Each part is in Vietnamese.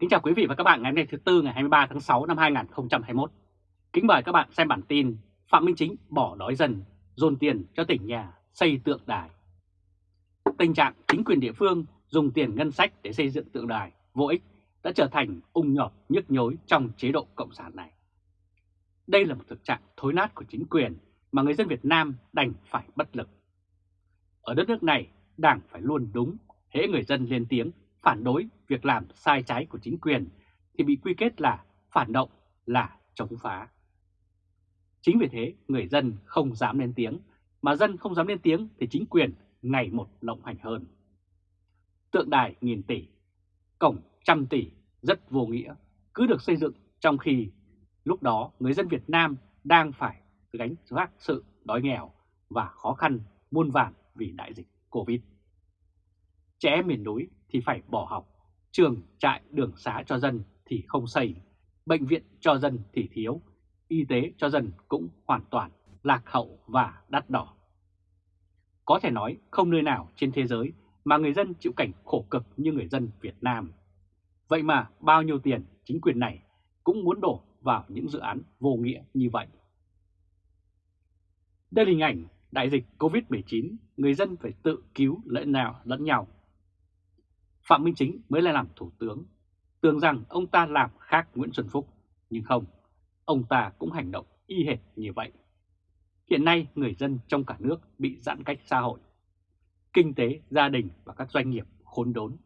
Kính chào quý vị và các bạn ngày hôm nay thứ Tư ngày 23 tháng 6 năm 2021. Kính mời các bạn xem bản tin Phạm Minh Chính bỏ đói dần dồn tiền cho tỉnh nhà xây tượng đài. Tình trạng chính quyền địa phương dùng tiền ngân sách để xây dựng tượng đài vô ích đã trở thành ung nhọt nhức nhối trong chế độ Cộng sản này. Đây là một thực trạng thối nát của chính quyền mà người dân Việt Nam đành phải bất lực. Ở đất nước này, Đảng phải luôn đúng, hễ người dân lên tiếng phản đối việc làm sai trái của chính quyền thì bị quy kết là phản động, là chống phá. Chính vì thế người dân không dám lên tiếng, mà dân không dám lên tiếng thì chính quyền ngày một lộng hành hơn. Tượng đài nghìn tỷ, cổng trăm tỷ rất vô nghĩa, cứ được xây dựng trong khi lúc đó người dân Việt Nam đang phải gánh vác sự đói nghèo và khó khăn muôn vàn vì đại dịch Covid. Trẻ em miền núi thì phải bỏ học, trường trại đường xá cho dân thì không xây, bệnh viện cho dân thì thiếu, y tế cho dân cũng hoàn toàn lạc hậu và đắt đỏ. Có thể nói không nơi nào trên thế giới mà người dân chịu cảnh khổ cực như người dân Việt Nam. Vậy mà bao nhiêu tiền chính quyền này cũng muốn đổ vào những dự án vô nghĩa như vậy. Đây là hình ảnh đại dịch Covid-19, người dân phải tự cứu lẫn nào lẫn nhau. Phạm Minh Chính mới lại làm thủ tướng, tưởng rằng ông ta làm khác Nguyễn Xuân Phúc, nhưng không, ông ta cũng hành động y hệt như vậy. Hiện nay người dân trong cả nước bị giãn cách xã hội, kinh tế, gia đình và các doanh nghiệp khốn đốn.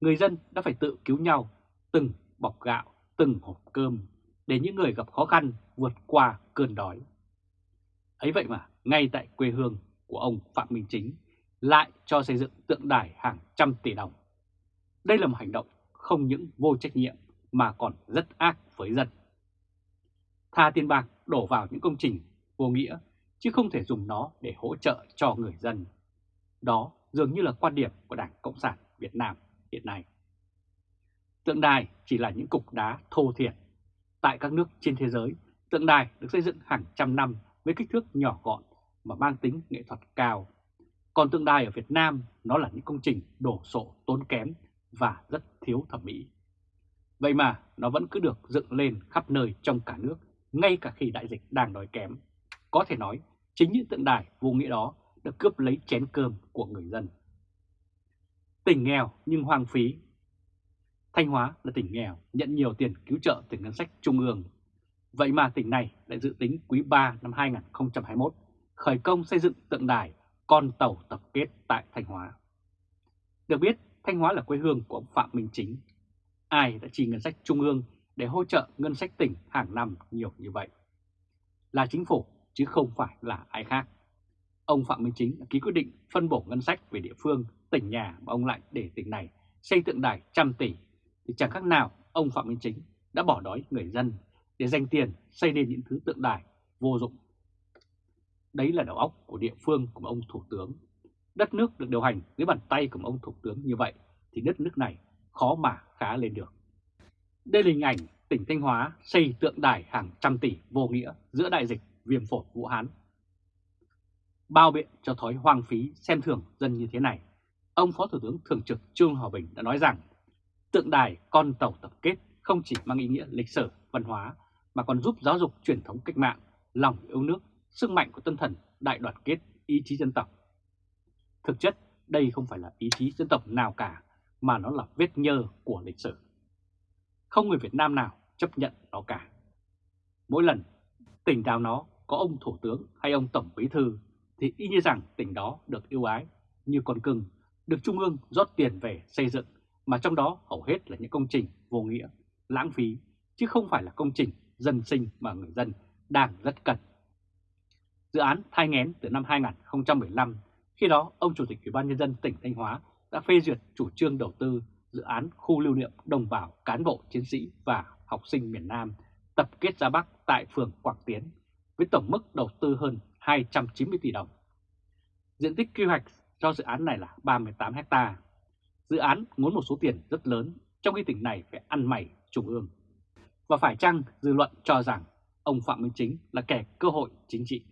Người dân đã phải tự cứu nhau từng bọc gạo, từng hộp cơm để những người gặp khó khăn vượt qua cơn đói. Ấy vậy mà ngay tại quê hương của ông Phạm Minh Chính lại cho xây dựng tượng đài hàng trăm tỷ đồng. Đây là một hành động không những vô trách nhiệm mà còn rất ác với dân. Tha tiền bạc đổ vào những công trình vô nghĩa chứ không thể dùng nó để hỗ trợ cho người dân. Đó dường như là quan điểm của Đảng Cộng sản Việt Nam hiện nay. Tượng đài chỉ là những cục đá thô thiệt. Tại các nước trên thế giới, tượng đài được xây dựng hàng trăm năm với kích thước nhỏ gọn mà mang tính nghệ thuật cao. Còn tượng đài ở Việt Nam nó là những công trình đổ sộ tốn kém và rất thiếu thẩm mỹ. Vậy mà nó vẫn cứ được dựng lên khắp nơi trong cả nước, ngay cả khi đại dịch đang đói kém. Có thể nói, chính những tượng đài vô nghĩa đó đã cướp lấy chén cơm của người dân. Tỉnh nghèo nhưng hoang phí Thanh Hóa là tỉnh nghèo, nhận nhiều tiền cứu trợ từ ngân sách trung ương. Vậy mà tỉnh này lại dự tính quý 3 năm 2021 khởi công xây dựng tượng đài con tàu tập kết tại Thanh Hóa. Được biết, Thanh Hóa là quê hương của ông Phạm Minh Chính. Ai đã chi ngân sách trung ương để hỗ trợ ngân sách tỉnh hàng năm nhiều như vậy? Là chính phủ chứ không phải là ai khác. Ông Phạm Minh Chính đã ký quyết định phân bổ ngân sách về địa phương, tỉnh nhà mà ông lại để tỉnh này xây tượng đài trăm tỷ thì chẳng khác nào ông Phạm Minh Chính đã bỏ đói người dân để dành tiền xây nên những thứ tượng đài vô dụng. Đấy là đầu óc của địa phương của ông Thủ tướng. Đất nước được điều hành dưới bàn tay của ông Thủ tướng như vậy thì đất nước này khó mà khá lên được. Đây là hình ảnh tỉnh Thanh Hóa xây tượng đài hàng trăm tỷ vô nghĩa giữa đại dịch viêm phổi Vũ Hán. Bao biện cho thói hoang phí xem thường dân như thế này, ông Phó Thủ tướng Thường trực Trương Hòa Bình đã nói rằng tượng đài con tàu tập kết không chỉ mang ý nghĩa lịch sử, văn hóa mà còn giúp giáo dục truyền thống cách mạng, lòng yêu nước, sức mạnh của tinh thần đại đoàn kết, ý chí dân tộc. Thực chất, đây không phải là ý chí dân tộc nào cả, mà nó là vết nhơ của lịch sử. Không người Việt Nam nào chấp nhận nó cả. Mỗi lần tỉnh nào nó có ông Thủ tướng hay ông Tổng Bí Thư thì y như rằng tỉnh đó được yêu ái như con cưng, được Trung ương rót tiền về xây dựng mà trong đó hầu hết là những công trình vô nghĩa, lãng phí, chứ không phải là công trình dân sinh mà người dân đang rất cần. Dự án thai ngén từ năm 2015, khi đó ông Chủ tịch Ủy ban Nhân dân tỉnh Thanh Hóa đã phê duyệt chủ trương đầu tư dự án khu lưu niệm đồng bào cán bộ chiến sĩ và học sinh miền Nam tập kết ra Bắc tại phường Quảng Tiến với tổng mức đầu tư hơn 290 tỷ đồng. Diện tích quy hoạch cho dự án này là 38 hecta Dự án muốn một số tiền rất lớn, trong khi tỉnh này phải ăn mày trung ương. Và phải chăng dư luận cho rằng ông Phạm Minh Chính là kẻ cơ hội chính trị?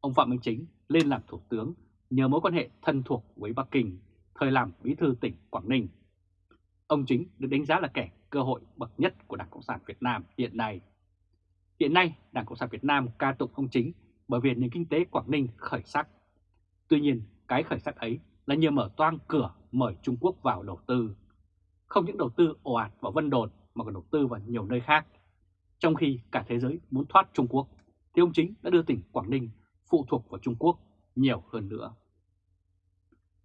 Ông Phạm Minh Chính lên làm thủ tướng nhờ mối quan hệ thân thuộc với Bắc Kinh, thời làm bí thư tỉnh Quảng Ninh. ông Chính được đánh giá là kẻ cơ hội bậc nhất của Đảng Cộng sản Việt Nam hiện nay. Hiện nay, Đảng Cộng sản Việt Nam ca tụng ông Chính bởi vì nền kinh tế Quảng Ninh khởi sắc. Tuy nhiên, cái khởi sắc ấy là nhờ mở toang cửa mời Trung Quốc vào đầu tư. Không những đầu tư ồ ạt vào Vân Đồn mà còn đầu tư vào nhiều nơi khác. Trong khi cả thế giới muốn thoát Trung Quốc, thì ông Chính đã đưa tỉnh Quảng Ninh phụ thuộc vào Trung Quốc nhiều hơn nữa.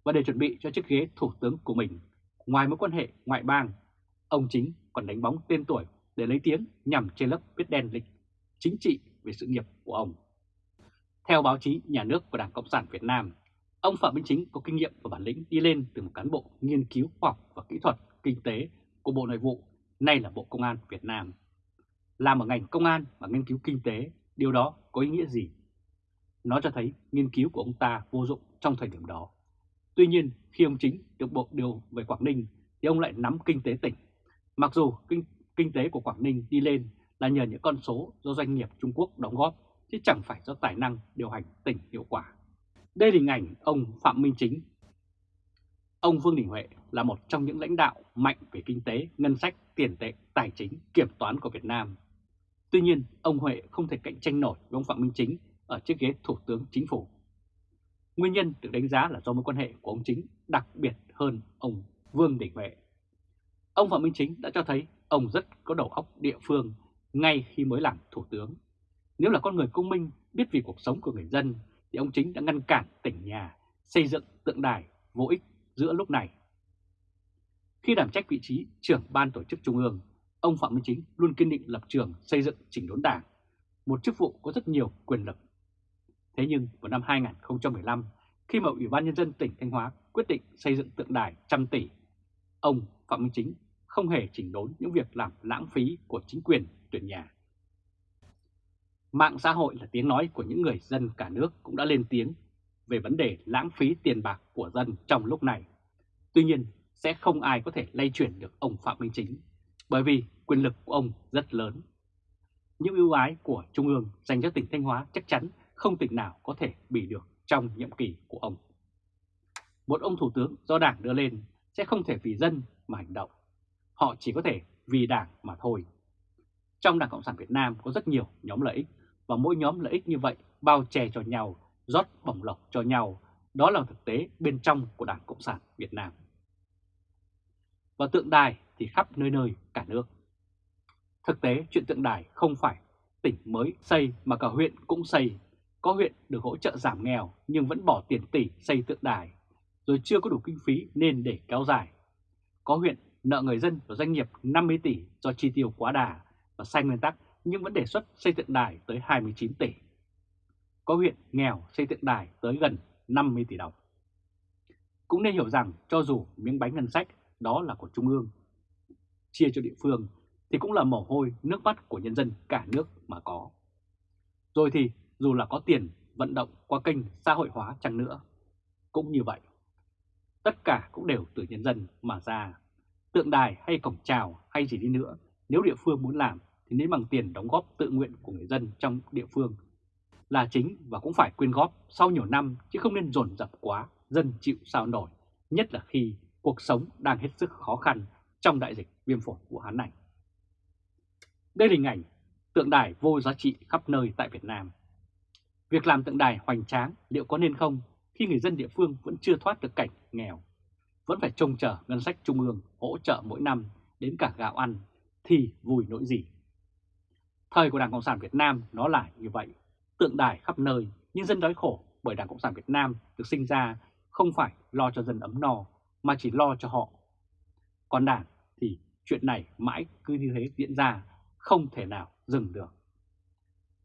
Và để chuẩn bị cho chiếc ghế thủ tướng của mình, ngoài mối quan hệ ngoại bang, ông Chính còn đánh bóng tên tuổi để lấy tiếng nhằm che lấp biết đen lịch chính trị về sự nghiệp của ông. Theo báo chí nhà nước của Đảng Cộng sản Việt Nam, ông Phạm Minh Chính có kinh nghiệm và bản lĩnh đi lên từ một cán bộ nghiên cứu khoa học và kỹ thuật kinh tế của Bộ Nội vụ, nay là Bộ Công an Việt Nam. Làm ở ngành công an và nghiên cứu kinh tế, điều đó có ý nghĩa gì? Nó cho thấy nghiên cứu của ông ta vô dụng trong thời điểm đó. Tuy nhiên, khi ông Chính được Bộ điều về Quảng Ninh thì ông lại nắm kinh tế tỉnh. Mặc dù kinh, kinh tế của Quảng Ninh đi lên là nhờ những con số do doanh nghiệp Trung Quốc đóng góp, chứ chẳng phải do tài năng điều hành tỉnh hiệu quả. Đây là hình ảnh ông Phạm Minh Chính. Ông Vương Đình Huệ là một trong những lãnh đạo mạnh về kinh tế, ngân sách, tiền tệ, tài chính, kiểm toán của Việt Nam. Tuy nhiên, ông Huệ không thể cạnh tranh nổi với ông Phạm Minh Chính ở chiếc ghế Thủ tướng Chính phủ. Nguyên nhân được đánh giá là do mối quan hệ của ông Chính đặc biệt hơn ông Vương Đình Huệ. Ông Phạm Minh Chính đã cho thấy ông rất có đầu óc địa phương ngay khi mới làm Thủ tướng. Nếu là con người công minh biết vì cuộc sống của người dân thì ông Chính đã ngăn cản tỉnh nhà xây dựng tượng đài vô ích giữa lúc này. Khi đảm trách vị trí trưởng ban tổ chức trung ương, ông Phạm Minh Chính luôn kiên định lập trường xây dựng chỉnh đốn đảng, một chức vụ có rất nhiều quyền lực. Thế nhưng vào năm 2015, khi mà Ủy ban Nhân dân tỉnh Thanh Hóa quyết định xây dựng tượng đài trăm tỷ, ông Phạm Minh Chính không hề chỉnh đốn những việc làm lãng phí của chính quyền tuyển nhà. Mạng xã hội là tiếng nói của những người dân cả nước cũng đã lên tiếng về vấn đề lãng phí tiền bạc của dân trong lúc này. Tuy nhiên, sẽ không ai có thể lay chuyển được ông Phạm Minh Chính, bởi vì quyền lực của ông rất lớn. Những ưu ái của Trung ương dành cho tỉnh Thanh Hóa chắc chắn không tỉnh nào có thể bị được trong nhiệm kỳ của ông. Một ông thủ tướng do đảng đưa lên sẽ không thể vì dân mà hành động. Họ chỉ có thể vì đảng mà thôi. Trong Đảng Cộng sản Việt Nam có rất nhiều nhóm lợi ích và mỗi nhóm lợi ích như vậy bao che cho nhau, rót bổng lộc cho nhau. Đó là thực tế bên trong của Đảng Cộng sản Việt Nam. Và tượng đài thì khắp nơi nơi cả nước. Thực tế chuyện tượng đài không phải tỉnh mới xây mà cả huyện cũng xây. Có huyện được hỗ trợ giảm nghèo nhưng vẫn bỏ tiền tỷ xây tượng đài, rồi chưa có đủ kinh phí nên để kéo dài. Có huyện nợ người dân và doanh nghiệp 50 tỷ do chi tiêu quá đà và sai nguyên tắc nhưng vẫn đề xuất xây tượng đài tới 29 tỷ. Có huyện nghèo xây tượng đài tới gần 50 tỷ đồng. Cũng nên hiểu rằng cho dù miếng bánh ngân sách đó là của Trung ương, chia cho địa phương thì cũng là mồ hôi nước mắt của nhân dân cả nước mà có. Rồi thì dù là có tiền vận động qua kênh xã hội hóa chăng nữa, cũng như vậy. Tất cả cũng đều từ nhân dân mà ra. Tượng đài hay cổng chào hay gì đi nữa, nếu địa phương muốn làm thì nên bằng tiền đóng góp tự nguyện của người dân trong địa phương là chính và cũng phải quyên góp sau nhiều năm chứ không nên dồn dập quá, dân chịu sao nổi, nhất là khi cuộc sống đang hết sức khó khăn trong đại dịch viêm phổi Vũ Hán này. Đây là hình ảnh tượng đài vô giá trị khắp nơi tại Việt Nam. Việc làm tượng đài hoành tráng liệu có nên không khi người dân địa phương vẫn chưa thoát được cảnh nghèo, vẫn phải trông chờ ngân sách trung ương hỗ trợ mỗi năm đến cả gạo ăn thì vui nỗi gì. Thời của Đảng Cộng sản Việt Nam nó là như vậy, tượng đài khắp nơi, nhưng dân đói khổ bởi Đảng Cộng sản Việt Nam được sinh ra không phải lo cho dân ấm no, mà chỉ lo cho họ. Còn Đảng thì chuyện này mãi cứ như thế diễn ra, không thể nào dừng được.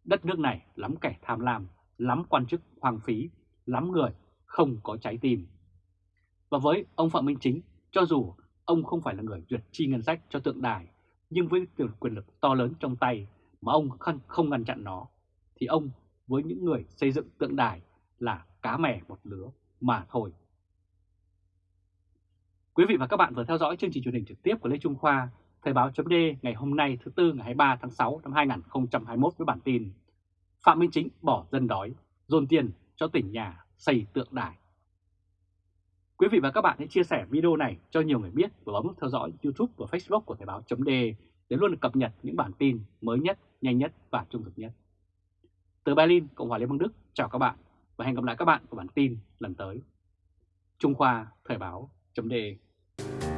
Đất nước này lắm kẻ tham lam, lắm quan chức hoang phí, lắm người không có trái tim. Và với ông Phạm Minh Chính, cho dù ông không phải là người duyệt chi ngân sách cho tượng đài, nhưng với quyền lực to lớn trong tay mà ông không ngăn chặn nó, thì ông với những người xây dựng tượng đài là cá mè một lứa mà thôi. Quý vị và các bạn vừa theo dõi chương trình truyền hình trực tiếp của Lê Trung Khoa, Thời báo chấm ngày hôm nay thứ Tư ngày 23 tháng 6 năm 2021 với bản tin Phạm Minh Chính bỏ dân đói, dồn tiền cho tỉnh nhà xây tượng đài. Quý vị và các bạn hãy chia sẻ video này cho nhiều người biết và bấm theo dõi YouTube và Facebook của Thời báo chấm để luôn được cập nhật những bản tin mới nhất, nhanh nhất và trung thực nhất. Từ Berlin, Cộng hòa Liên bang Đức, chào các bạn và hẹn gặp lại các bạn ở bản tin lần tới. Trung Khoa Thời báo .de